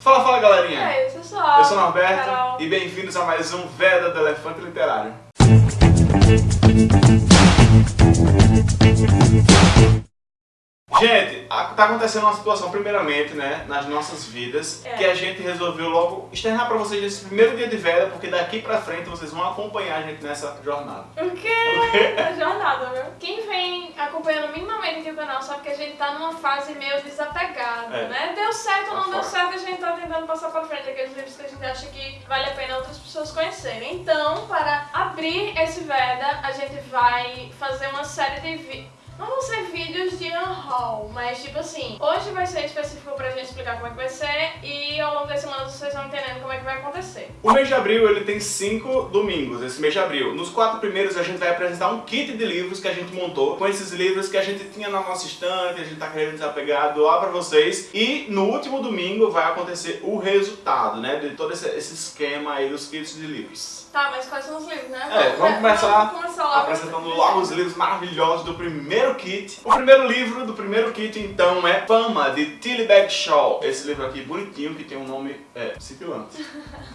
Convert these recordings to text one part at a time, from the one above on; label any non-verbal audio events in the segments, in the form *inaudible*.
Fala, fala galerinha! E aí, pessoal? Eu sou o Norberto Carol. e bem-vindos a mais um Veda do Elefante Literário. Gente, tá acontecendo uma situação, primeiramente, né, nas nossas vidas, É. que a gente resolveu logo externar pra vocês esse primeiro dia de Veda, porque daqui pra frente vocês vão acompanhar a gente nessa jornada. O quê? A jornada, viu? Quem vem acompanhando minimamente aqui o canal sabe que a gente tá numa fase meio desapegada, É. né? Deu certo ou não Tá deu fora. certo, a gente tá tentando passar pra frente aqueles livros que a gente acha que vale a pena outras pessoas conhecerem. Então, para abrir esse Veda, a gente vai fazer uma série de vídeos. Não vão ser vídeos de unhaul, mas tipo assim, hoje vai ser específico pra gente explicar como é que vai ser e ao longo das semanas vocês vão entendendo como é que vai acontecer. O mês de abril ele tem cinco domingos, esse mês de abril. Nos quatro primeiros a gente vai apresentar um kit de livros que a gente montou, com esses livros que a gente tinha na nossa estante, a gente tá querendo desapegar, doar pra vocês. E no último domingo vai acontecer o resultado, né, de todo esse, esse esquema aí dos kits de livros. Tá, mas quais são os livros, né? É, vamos começar vamos começar logo. Apresentando logo os livros maravilhosos do primeiro kit. O primeiro livro do primeiro kit, então, é Fama, de Tilly Bagshaw. Esse livro aqui bonitinho, que tem um nome é, cintilante. *laughs*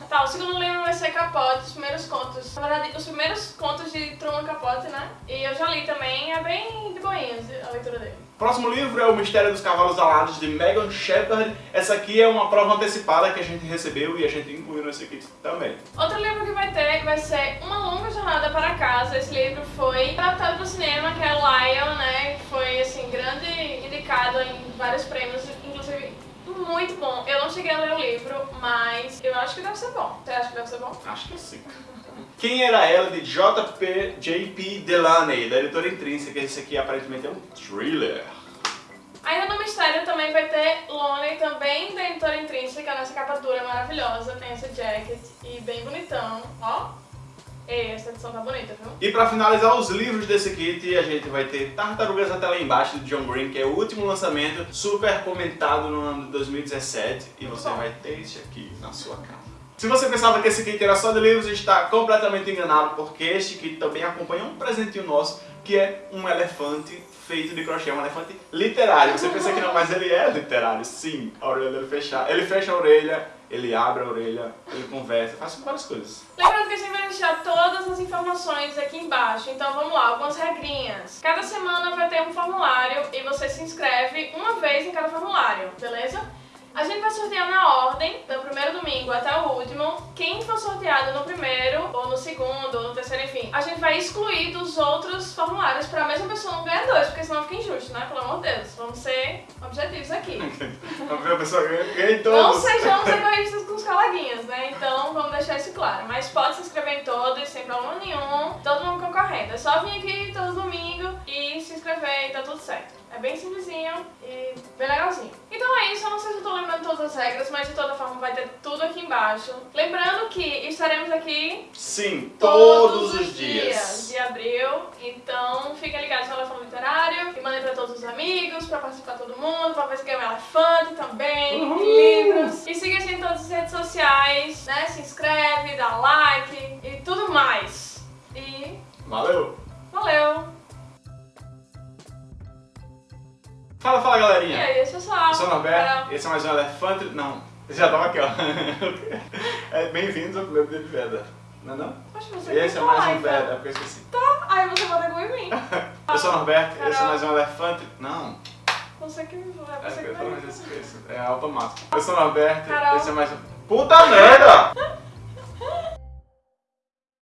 Tá, o segundo livro vai ser Capote, os primeiros contos. Na verdade, os primeiros contos de Truman Capote, né? E eu já li também, é bem de boinhas a leitura dele. Próximo livro é O Mistério dos Cavalos Alados, de Megan Shepard. Essa aqui é uma prova antecipada que a gente recebeu e a gente incluiu nesse kit também. Outro livro que vai ter vai ser Uma Longa Jornada para Casa. Esse livro foi adaptado para o cinema, que é Lion, né? Que foi, assim, grande indicado em vários prêmios, inclusive muito bom. Eu não cheguei a ler o livro, mas eu acho que deve ser bom. Você acha que deve ser bom? Acho que sim. Quem era ela de J.P. J.P. Delaney, da editora Intrínseca. Esse aqui aparentemente é um thriller. Ainda no mistério também vai ter Lonely, também da editora intrínseca, nessa capa dura maravilhosa, tem esse jacket e bem bonitão, ó. Ei, essa edição tá bonita, viu? E pra finalizar os livros desse kit, a gente vai ter Tartarugas até lá embaixo, de John Green, que é o último lançamento, super comentado no ano de 2017. E você Bom. vai ter esse aqui na sua casa. Se você pensava que esse kit era só de livros, está completamente enganado, porque este kit também acompanha um presentinho nosso, que é um elefante feito de crochê, um elefante literário. Você pensa que não, mas ele é literário, sim. A orelha dele fecha, ele fecha a orelha, ele abre a orelha, ele conversa, faz várias coisas. Lembrando que a gente vai deixar todas as informações aqui embaixo, então vamos lá, algumas regrinhas. Cada semana vai ter um formulário e você se inscreve uma vez em cada formulário, beleza? A gente vai sortear na ordem, do primeiro domingo até o último. Quem for sorteado no primeiro, ou no segundo, ou no terceiro, enfim, a gente vai excluir dos outros formulários pra mesma pessoa não ganhar dois, porque senão fica injusto, né? Pelo amor de Deus, vamos ser objetivos aqui. *laughs* A pessoa ganha, em Não todos. sejamos *laughs* egoístas com os coleguinhas, né? Então vamos deixar isso claro. Mas pode se inscrever em todos, sem problema nenhum. Todo mundo concorrendo. É só vir aqui todo domingo e se inscrever e tá tudo certo. É bem simplesinho e bem legalzinho. Então é isso, eu não sei se eu tô lembrando todas as regras, mas de toda forma vai ter tudo aqui embaixo. Lembrando que estaremos aqui Sim, todos, os dias. de abril. Então fiquem ligados no Elefante Literário e mandem pra todos os amigos, pra participar todo mundo, pra ver se ganha um elefante também, Uhul. livros. E siga a gente em todas as redes sociais, né? Se inscreve, dá like e tudo mais. E Valeu! valeu! Fala, fala E galerinha! aí, pessoal? Eu sou o Norberto, esse é mais um Elefante... Não, já tava aqui, ó. *laughs* É, Bem-vindos ao primeiro dia de Veda. Não é não? Poxa, você Esse é mais um então. Veda, é porque eu esqueci. Aí você bota com em mim. Eu sou o Norberto, esse é mais um Elefante... Não, Você que me é você porque que esse, esse. É automático. Eu sou o Norberto, Carol. esse é mais um... Puta merda! *laughs*